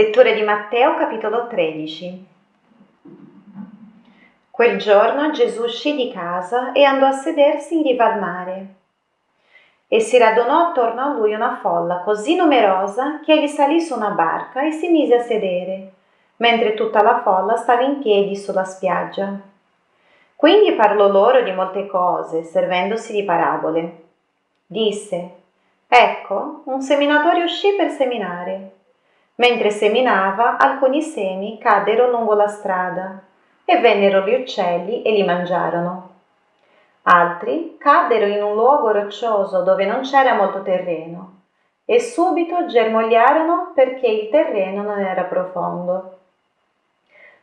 Lettura di Matteo capitolo 13. Quel giorno Gesù uscì di casa e andò a sedersi in riva al mare. E si radunò attorno a lui una folla così numerosa che egli salì su una barca e si mise a sedere, mentre tutta la folla stava in piedi sulla spiaggia. Quindi parlò loro di molte cose, servendosi di parabole. Disse, Ecco, un seminatore uscì per seminare Mentre seminava, alcuni semi caddero lungo la strada e vennero gli uccelli e li mangiarono. Altri caddero in un luogo roccioso dove non c'era molto terreno e subito germogliarono perché il terreno non era profondo.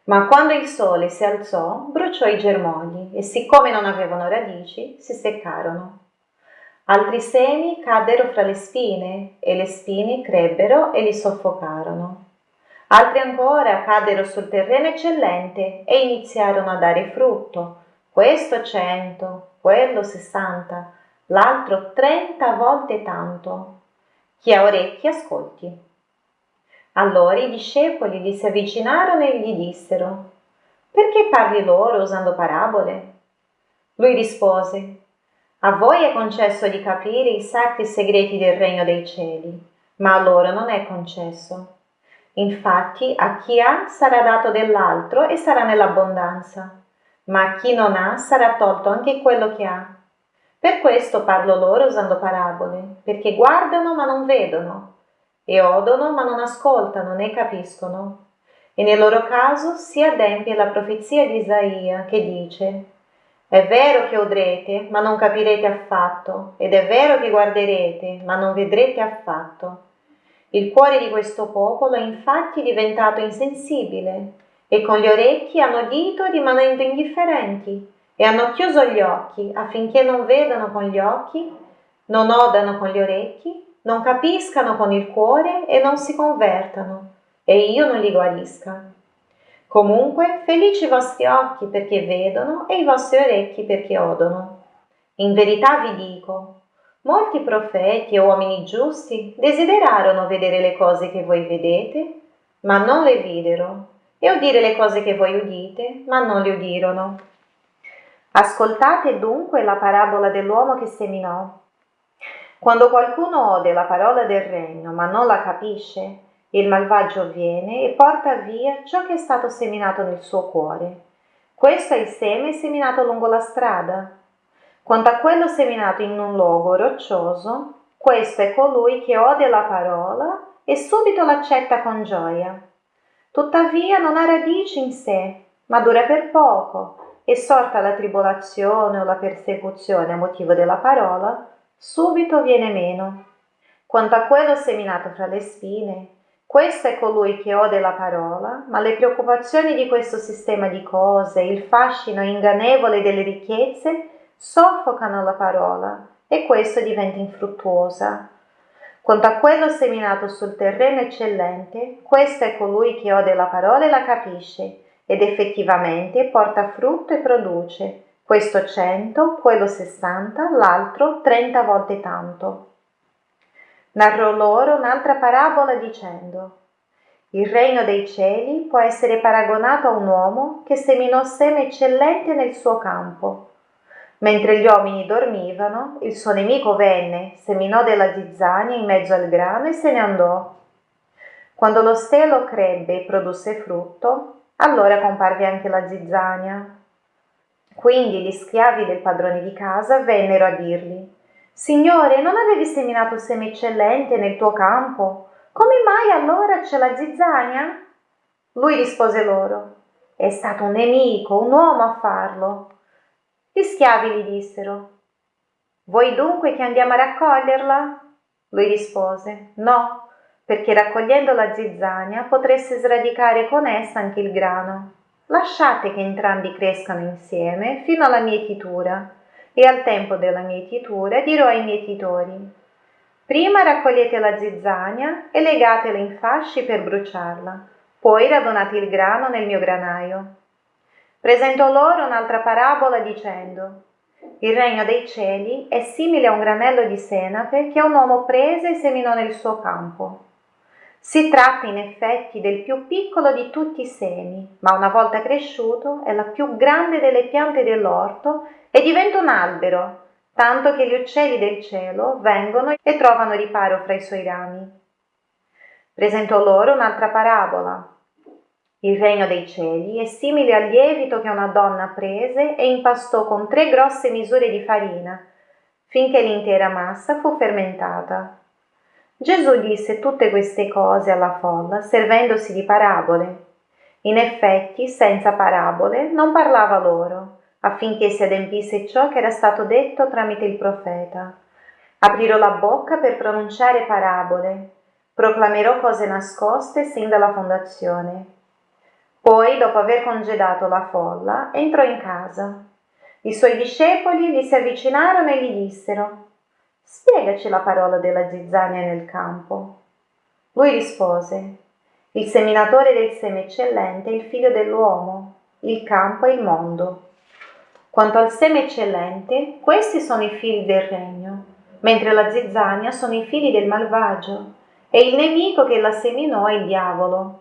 Ma quando il sole si alzò, bruciò i germogli e siccome non avevano radici, si seccarono. Altri semi caddero fra le spine e le spine crebbero e li soffocarono. Altri ancora caddero sul terreno eccellente e iniziarono a dare frutto, questo cento, quello sessanta, l'altro trenta volte tanto. Chi ha orecchi ascolti. Allora i discepoli gli si avvicinarono e gli dissero, perché parli loro usando parabole? Lui rispose, a voi è concesso di capire i sacri segreti del regno dei cieli, ma a loro non è concesso. Infatti a chi ha sarà dato dell'altro e sarà nell'abbondanza, ma a chi non ha sarà tolto anche quello che ha. Per questo parlo loro usando parabole, perché guardano ma non vedono, e odono ma non ascoltano né capiscono. E nel loro caso si adempie la profezia di Isaia che dice è vero che udrete, ma non capirete affatto, ed è vero che guarderete, ma non vedrete affatto. Il cuore di questo popolo è infatti diventato insensibile, e con gli orecchi hanno udito rimanendo indifferenti, e hanno chiuso gli occhi affinché non vedano con gli occhi, non odano con gli orecchi, non capiscano con il cuore e non si convertano, e io non li guarisca. Comunque, felici i vostri occhi perché vedono e i vostri orecchi perché odono. In verità vi dico, molti profeti e uomini giusti desiderarono vedere le cose che voi vedete, ma non le videro, e udire le cose che voi udite, ma non le udirono. Ascoltate dunque la parabola dell'uomo che seminò. Quando qualcuno ode la parola del regno, ma non la capisce, il malvagio viene e porta via ciò che è stato seminato nel suo cuore. Questo è il seme seminato lungo la strada. Quanto a quello seminato in un luogo roccioso, questo è colui che ode la parola e subito l'accetta con gioia. Tuttavia non ha radici in sé, ma dura per poco, e sorta la tribolazione o la persecuzione a motivo della parola, subito viene meno. Quanto a quello seminato fra le spine, questo è colui che ode la parola, ma le preoccupazioni di questo sistema di cose, il fascino ingannevole delle ricchezze, soffocano la parola e questo diventa infruttuosa. Quanto a quello seminato sul terreno eccellente, questo è colui che ode la parola e la capisce, ed effettivamente porta frutto e produce, questo cento, quello sessanta, l'altro trenta volte tanto. Narrò loro un'altra parabola dicendo il regno dei cieli può essere paragonato a un uomo che seminò seme eccellente nel suo campo. Mentre gli uomini dormivano, il suo nemico venne, seminò della zizzania in mezzo al grano e se ne andò. Quando lo stelo crebbe e produsse frutto, allora comparve anche la zizzania. Quindi gli schiavi del padrone di casa vennero a dirgli Signore, non avevi seminato seme eccellente nel tuo campo? Come mai allora c'è la zizzania? Lui rispose loro, è stato un nemico, un uomo a farlo. Gli schiavi gli dissero, vuoi dunque che andiamo a raccoglierla? Lui rispose, no, perché raccogliendo la zizzania potreste sradicare con essa anche il grano. Lasciate che entrambi crescano insieme fino alla mietitura e al tempo della mietitura dirò ai mietitori prima raccogliete la zizzania e legatela in fasci per bruciarla poi radunate il grano nel mio granaio. Presentò loro un'altra parabola dicendo il regno dei cieli è simile a un granello di senape che un uomo prese e seminò nel suo campo Si tratta in effetti del più piccolo di tutti i semi, ma una volta cresciuto è la più grande delle piante dell'orto e diventa un albero, tanto che gli uccelli del cielo vengono e trovano riparo fra i suoi rami. Presentò loro un'altra parabola. Il regno dei cieli è simile al lievito che una donna prese e impastò con tre grosse misure di farina, finché l'intera massa fu fermentata. Gesù disse tutte queste cose alla folla, servendosi di parabole. In effetti, senza parabole, non parlava loro, affinché si adempisse ciò che era stato detto tramite il profeta. Aprirò la bocca per pronunciare parabole, proclamerò cose nascoste sin dalla fondazione. Poi, dopo aver congedato la folla, entrò in casa. I suoi discepoli gli si avvicinarono e gli dissero Spiegaci la parola della zizzania nel campo. Lui rispose Il seminatore del seme eccellente è il figlio dell'uomo, il campo è il mondo. Quanto al seme eccellente, questi sono i figli del regno, mentre la zizzania sono i figli del malvagio, e il nemico che la seminò è il diavolo.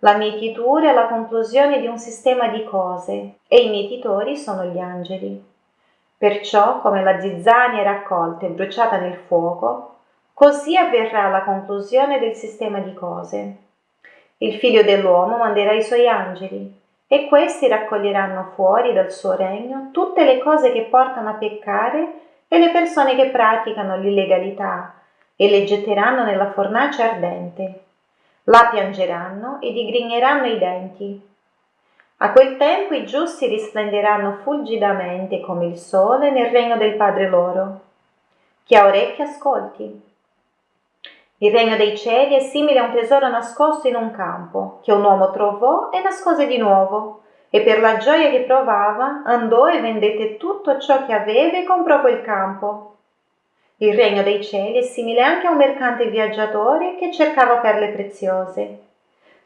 La mietitura è la conclusione di un sistema di cose, e i mietitori sono gli angeli. Perciò, come la zizzania è raccolta e bruciata nel fuoco, così avverrà la conclusione del sistema di cose. Il figlio dell'uomo manderà i suoi angeli, e questi raccoglieranno fuori dal suo regno tutte le cose che portano a peccare e le persone che praticano l'illegalità, e le getteranno nella fornace ardente. Là piangeranno e digrigneranno i denti. A quel tempo i giusti risplenderanno fulgidamente come il sole nel regno del Padre loro. Chi ha orecchie ascolti. Il regno dei cieli è simile a un tesoro nascosto in un campo, che un uomo trovò e nascose di nuovo, e per la gioia che provava andò e vendette tutto ciò che aveva e comprò quel campo. Il regno dei cieli è simile anche a un mercante viaggiatore che cercava perle preziose.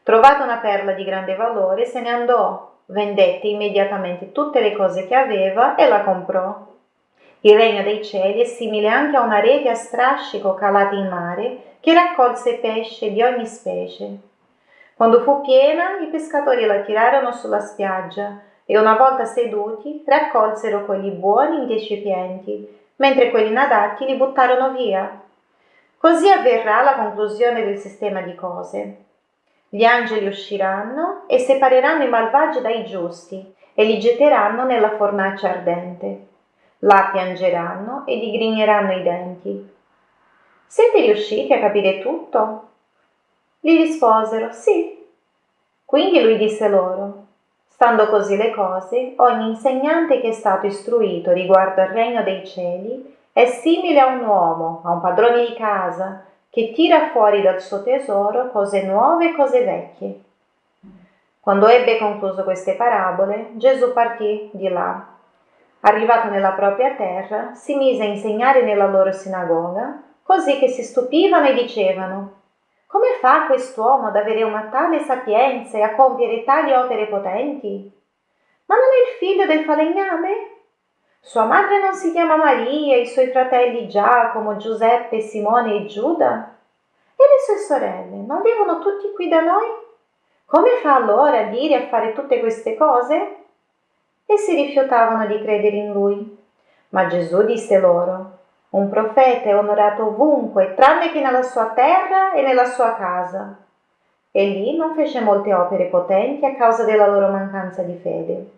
Trovata una perla di grande valore, se ne andò, vendette immediatamente tutte le cose che aveva e la comprò. Il regno dei cieli è simile anche a una rete a strascico calata in mare che raccolse pesce di ogni specie. Quando fu piena, i pescatori la tirarono sulla spiaggia e una volta seduti raccolsero quelli buoni in recipienti, mentre quelli inadatti li buttarono via. Così avverrà la conclusione del sistema di cose. Gli angeli usciranno e separeranno i malvagi dai giusti e li getteranno nella fornace ardente. Là piangeranno e digrigneranno i denti. Siete riusciti a capire tutto? Gli risposero sì. Quindi lui disse loro, stando così le cose, ogni insegnante che è stato istruito riguardo al regno dei cieli è simile a un uomo, a un padrone di casa, che tira fuori dal suo tesoro cose nuove e cose vecchie. Quando ebbe concluso queste parabole, Gesù partì di là. Arrivato nella propria terra, si mise a insegnare nella loro sinagoga, così che si stupivano e dicevano come fa quest'uomo ad avere una tale sapienza e a compiere tali opere potenti? Ma non è il figlio del falegname? Sua madre non si chiama Maria, i suoi fratelli Giacomo, Giuseppe, Simone e Giuda? E le sue sorelle non vivono tutti qui da noi? Come fa allora a dire e a fare tutte queste cose? E si rifiutavano di credere in lui. Ma Gesù disse loro, un profeta è onorato ovunque, tranne che nella sua terra e nella sua casa. E lì non fece molte opere potenti a causa della loro mancanza di fede.